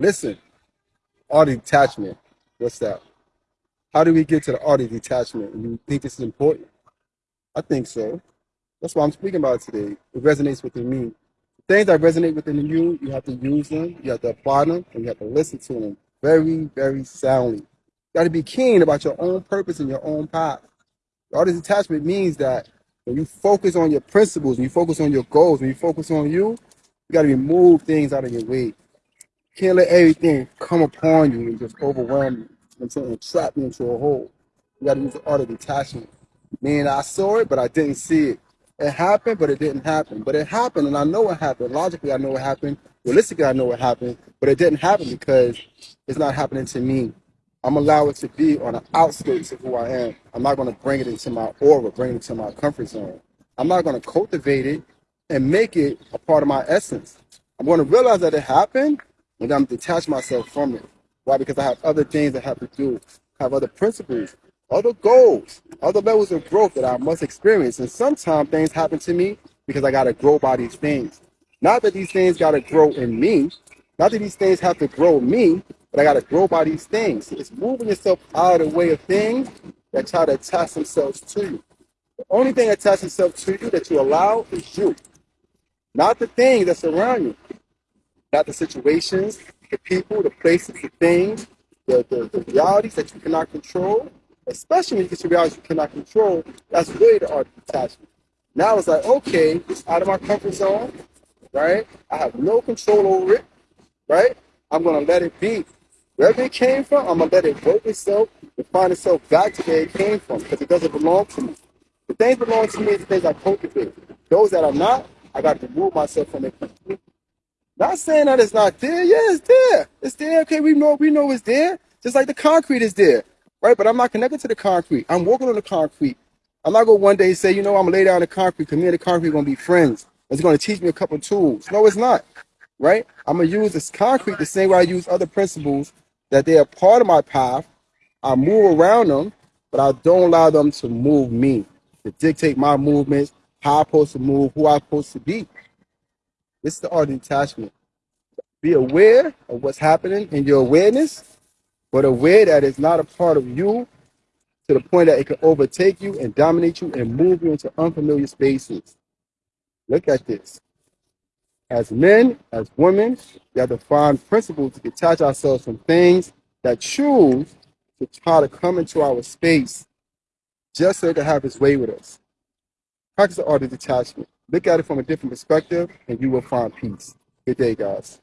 Listen, art detachment. What's that? How do we get to the art of detachment? You think this is important? I think so. That's why I'm speaking about today. It resonates within me. Things that resonate within you, you have to use them, you have to apply them, and you have to listen to them very, very soundly. You got to be keen about your own purpose and your own path. Art of detachment means that when you focus on your principles, when you focus on your goals, when you focus on you, you got to remove things out of your way. Can't let everything come upon you and just overwhelm you. And trap you into a hole. You got to use the art of detachment. Meaning I saw it, but I didn't see it. It happened, but it didn't happen. But it happened, and I know it happened. Logically, I know it happened. Realistically, I know it happened. But it didn't happen because it's not happening to me. I'm allow it to be on the outskirts of who I am. I'm not going to bring it into my aura, bring it into my comfort zone. I'm not going to cultivate it and make it a part of my essence. I'm going to realize that it happened, and I'm detach myself from it. Why? Because I have other things that have to do, I have other principles, other goals, other levels of growth that I must experience. And sometimes things happen to me because I got to grow by these things. Not that these things got to grow in me, not that these things have to grow me, but I got to grow by these things. It's moving yourself out of the way of things that try to attach themselves to you. The only thing that attaches itself to you that you allow is you, not the things that surround you, not the situations, the people, the places, the things, the, the, the realities that you cannot control, especially when you get to realities you cannot control, that's really the art of detachment. Now it's like, okay, it's out of my comfort zone, right? I have no control over it, right? I'm gonna let it be. Wherever it came from, I'm gonna let it work itself and find itself back to where it came from because it doesn't belong to me. The things belong to me is the things I cultivate. Those that are not, I got to remove myself from it completely. Not saying that it's not there. Yeah, it's there. It's there. Okay, we know we know it's there. Just like the concrete is there, right? But I'm not connected to the concrete. I'm walking on the concrete. I'm not gonna one day say, you know, I'm gonna lay down the concrete. Cause me and the concrete gonna be friends. It's gonna teach me a couple tools. No, it's not, right? I'm gonna use this concrete the same way I use other principles that they are part of my path. I move around them, but I don't allow them to move me, to dictate my movements, how I'm supposed to move, who I'm supposed to be. This is the art of detachment. Be aware of what's happening in your awareness, but aware that it's not a part of you to the point that it can overtake you and dominate you and move you into unfamiliar spaces. Look at this. As men, as women, we have to find principles to detach ourselves from things that choose to try to come into our space just so it can have its way with us. Practice the art of detachment. Look at it from a different perspective, and you will find peace. Good day, guys.